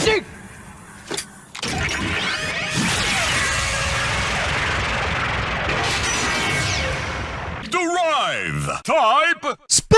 Magic! Derive! Type Spin!